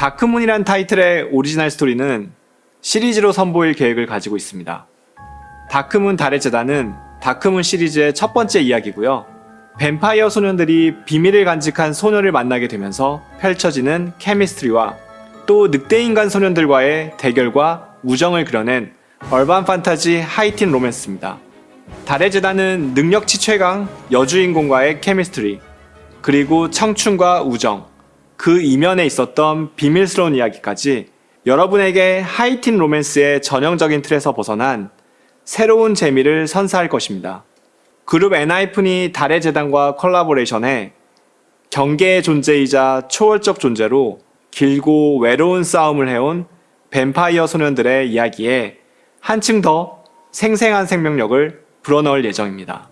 Dark Moon이란 타이틀의 오리지널 스토리는 시리즈로 선보일 계획을 가지고 있습니다. Dark Moon 달의 제단은 Dark Moon 시리즈의 첫 번째 이야기고요. 뱀파이어 소년들이 비밀을 간직한 소녀를 만나게 되면서 펼쳐지는 chemistry와 또 늑대인간 소년들과의 대결과 우정을 그려낸 urban 판타지 하이틴 로맨스입니다. 달의 제단은 능력치 최강 여주인공과의 chemistry 그리고 청춘과 우정 그 이면에 있었던 비밀스러운 이야기까지 여러분에게 하이틴 로맨스의 전형적인 틀에서 벗어난 새로운 재미를 선사할 것입니다. 그룹 엔하이픈이 달의 제단과 콜라보레이션해 경계의 존재이자 초월적 존재로 길고 외로운 싸움을 해온 뱀파이어 소년들의 이야기에 한층 더 생생한 생명력을 불어넣을 예정입니다.